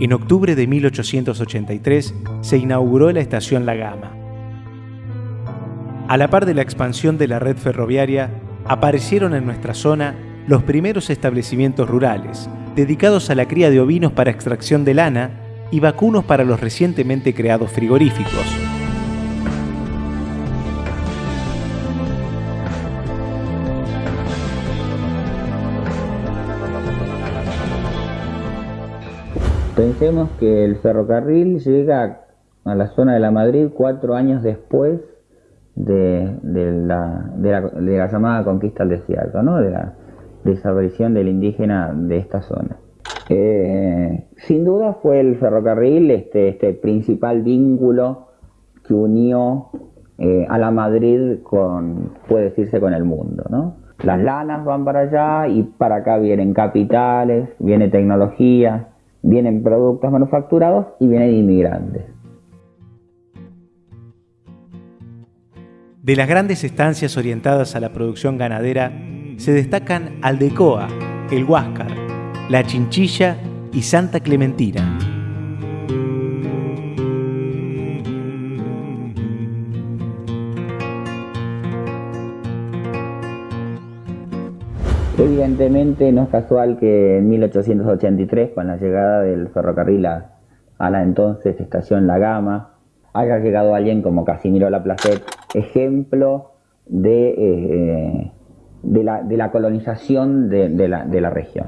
En octubre de 1883 se inauguró la estación La Gama. A la par de la expansión de la red ferroviaria, aparecieron en nuestra zona los primeros establecimientos rurales, dedicados a la cría de ovinos para extracción de lana y vacunos para los recientemente creados frigoríficos. Pensemos que el ferrocarril llega a la zona de la Madrid cuatro años después de, la, llamada conquista del desierto, ¿no? de la desaparición del indígena de esta zona. Eh, sin duda fue el ferrocarril este, este principal vínculo que unió eh, a la Madrid con, puede decirse, con el mundo. Las lanas van para allá y para acá vienen capitales, viene tecnología, vienen productos manufacturados y vienen inmigrantes. De las grandes estancias orientadas a la producción ganadera se destacan Aldecoa, El Huáscar, La Chinchilla y Santa Clementina. Evidentemente no es casual que en 1883, con la llegada del ferrocarril a, la entonces estación La Gama, haya llegado alguien como Casimiro Laplacet, ejemplo de, eh, de, la, colonización de la región.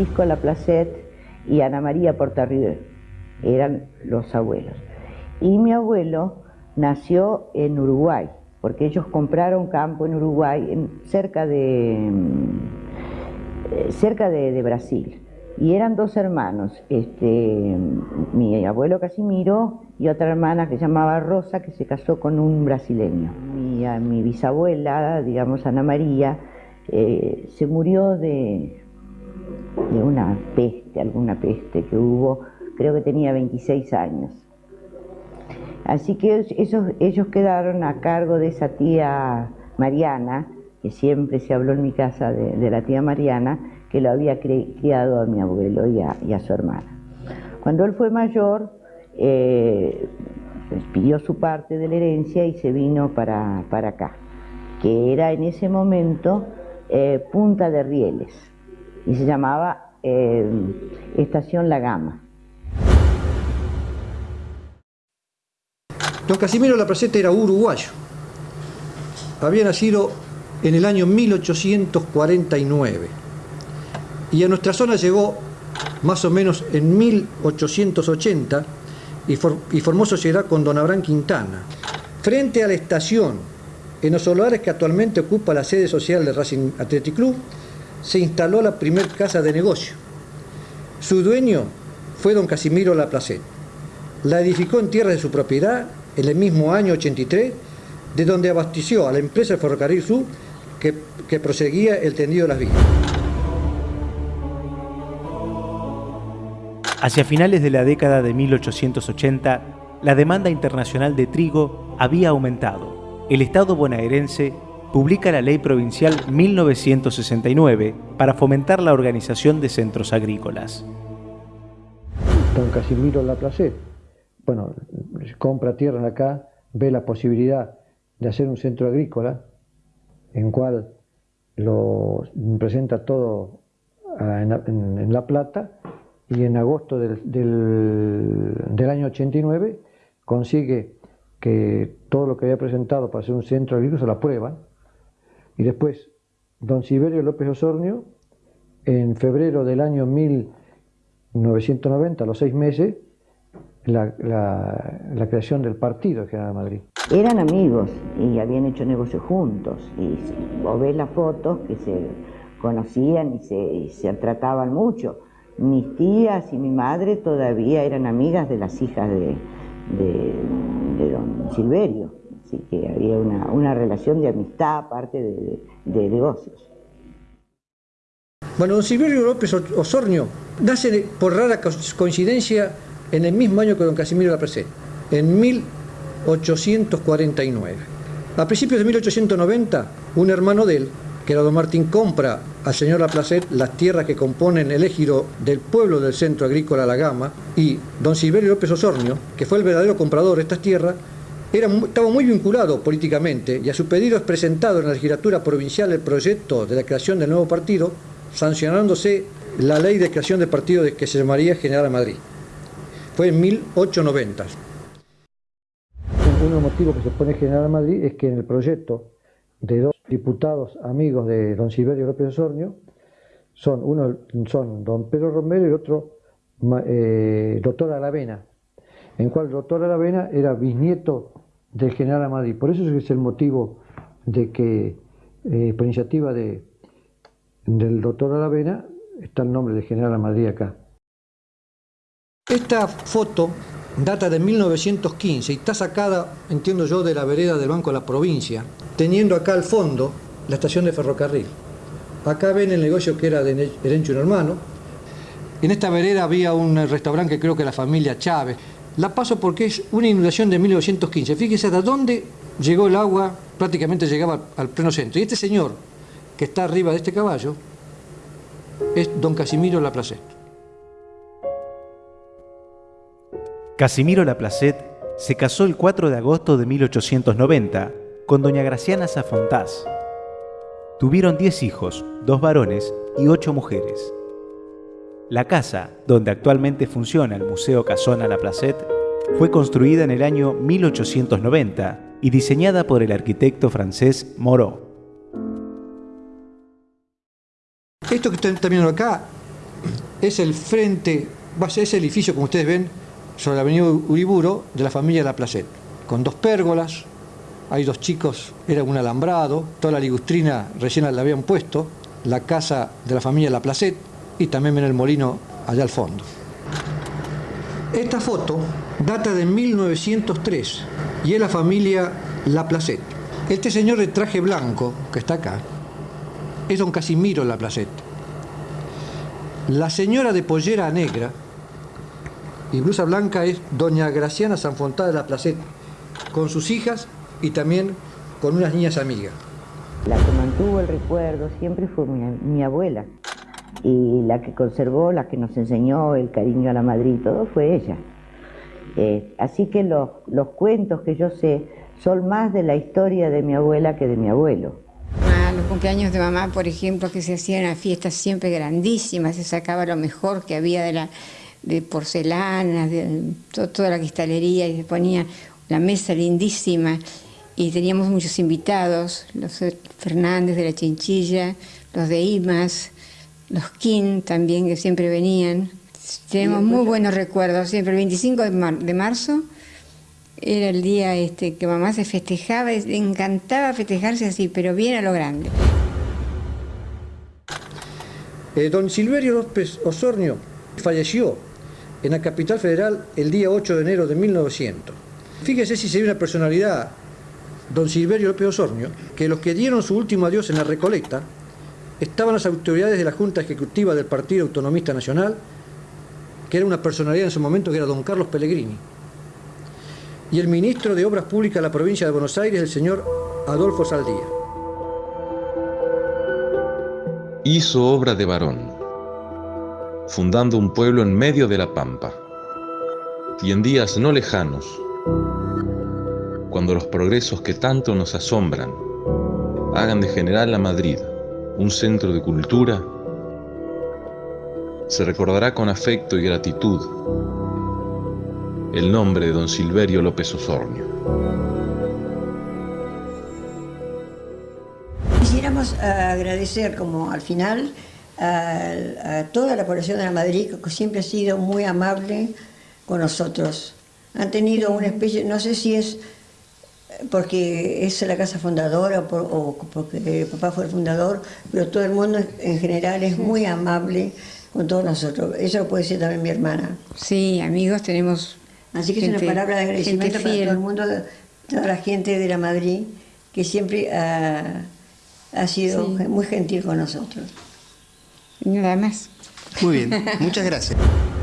Francisco Laplacette y Ana María Portarrier, eran los abuelos. Y mi abuelo nació en Uruguay, porque ellos compraron campo en Uruguay, cerca, de, mm, cerca de, Brasil. Y eran dos hermanos, este, mi abuelo Casimiro y otra hermana que se llamaba Rosa, que se casó con un brasileño. Mi, mi bisabuela, digamos Ana María, eh, se murió de, de una peste, alguna peste que hubo, creo que tenía 26 años. Así que ellos quedaron a cargo de esa tía Mariana, que siempre se habló en mi casa de, la tía Mariana, que lo había criado a mi abuelo y a, su hermana. Cuando él fue mayor, eh, pidió su parte de la herencia y se vino para, acá, que era en ese momento eh, Punta de Rieles y se llamaba eh, Estación La Gama. Don Casimiro La Placeta era uruguayo. Había nacido en el año 1849 y a nuestra zona llegó más o menos en 1880 y, y formó sociedad con don Abraham Quintana. Frente a la estación, en los solares que actualmente ocupa la sede social del Racing Athletic Club, se instaló la primer casa de negocio. Su dueño fue don Casimiro Laplacet. La edificó en tierra de su propiedad en el mismo año 83, de donde abasteció a la empresa Ferrocarril Sur que, que proseguía el tendido de las vías. Hacia finales de la década de 1880, la demanda internacional de trigo había aumentado. El Estado bonaerense publica la Ley Provincial 1969 para fomentar la organización de centros agrícolas. Don Casimiro Laplace, bueno, compra tierra acá, ve la posibilidad de hacer un centro agrícola en cual lo presenta todo en, La Plata y en agosto del, año 89 consigue que todo lo que había presentado para hacer un centro agrícola se lo aprueban y después, don Siberio López Osornio, en febrero del año 1990, a los seis meses, la, creación del partido General Madrid. Eran amigos y habían hecho negocios juntos. Y vos ves las fotos que se conocían y se, trataban mucho. mis tías y mi madre todavía eran amigas de las hijas de, don Silverio, así que había una, relación de amistad aparte de, de negocios. Bueno, don Silverio López Osornio nace por rara coincidencia en el mismo año que don Casimiro Lapracet, en 1849. A principios de 1890, un hermano de él, que era don Martín, compra al señor Laplacet las tierras que componen el ejido del pueblo del centro agrícola La Gama y don Silverio López Osornio, que fue el verdadero comprador de estas tierras, era, estaba muy vinculado políticamente y a su pedido es presentado en la legislatura provincial el proyecto de la creación del nuevo partido, sancionándose la ley de creación del partido que se llamaría General Madrid. Fue en 1890 uno de los motivos que se pone General Madrid es que en el proyecto de dos diputados amigos de don Silverio López Osornio, son, uno son don Pedro Romero y otro eh, doctor Aravena, en cual doctor Aravena era bisnieto del general Madrid. Por eso es el motivo de que, eh, por iniciativa de, del doctor Aravena, está el nombre de general Madrid acá. Esta foto data de 1915 y está sacada, entiendo yo, de la vereda del Banco de la Provincia, teniendo acá al fondo la estación de ferrocarril. Acá ven el negocio que era de Herencho un hermano. En esta vereda había un restaurante que creo que la familia Chávez. La paso porque es una inundación de 1915. Fíjese hasta dónde llegó el agua, prácticamente llegaba al pleno centro. Y este señor, que está arriba de este caballo, es don Casimiro Laplacet. Casimiro Laplacet se casó el 4 de agosto de 1890 con doña Graciana Zafontás. Tuvieron 10 hijos, dos varones y ocho mujeres. La casa, donde actualmente funciona el Museo Casona Laplacet, fue construida en el año 1890 y diseñada por el arquitecto francés Moreau. Esto que están viendo acá es el frente, ese edificio como ustedes ven, sobre la avenida Uriburo de la familia La Placet, con dos pérgolas, hay dos chicos, era un alambrado, toda la ligustrina recién la habían puesto, la casa de la familia La Placet y también ven el molino allá al fondo. Esta foto data de 1903 y es la familia La Placet. Este señor de traje blanco que está acá es don Casimiro La Placet. La señora de pollera negra y blusa blanca es doña Graciana Sanfontá de la Placet, con sus hijas y también con unas niñas amigas. La que mantuvo el recuerdo siempre fue mi, abuela y la que conservó, la que nos enseñó el cariño a la madre todo fue ella. Eh, así que los, cuentos que yo sé son más de la historia de mi abuela que de mi abuelo. Ah, los cumpleaños de mamá, por ejemplo, que se hacían a fiestas siempre grandísimas, se sacaba lo mejor que había de la, de porcelana, de toda la cristalería, y se ponía la mesa lindísima. Y teníamos muchos invitados, los Fernández de la Chinchilla, los de Imas, los King también, que siempre venían. Tenemos muy buenos recuerdos, siempre el 25 de, marzo era el día este, que mamá se festejaba, le encantaba festejarse así, pero bien a lo grande. Eh, don Silverio López Osornio falleció en la capital federal el día 8 de enero de 1900. Fíjese si sería una personalidad, don Silverio López Osornio, que los que dieron su último adiós en la Recoleta estaban las autoridades de la Junta Ejecutiva del Partido Autonomista Nacional, que era una personalidad en ese momento que era don Carlos Pellegrini, y el ministro de Obras Públicas de la provincia de Buenos Aires, el señor Adolfo Saldía. Hizo obra de varón fundando un pueblo en medio de la pampa. Y en días no lejanos, cuando los progresos que tanto nos asombran hagan de General a Madrid un centro de cultura, se recordará con afecto y gratitud el nombre de don Silverio López Osornio. Quisiéramos agradecer como al final a, toda la población de la Madrid, que siempre ha sido muy amable con nosotros. Han tenido una especie, no sé si es porque es la casa fundadora o, porque el papá fue el fundador, pero todo el mundo en general es muy amable con todos nosotros. Eso lo puede decir también mi hermana. Sí, amigos tenemos. Así que es una palabra de agradecimiento para todo el mundo, toda la gente de la Madrid, que siempre ha, ha sido muy gentil con nosotros. Nada más. Muy bien, muchas gracias.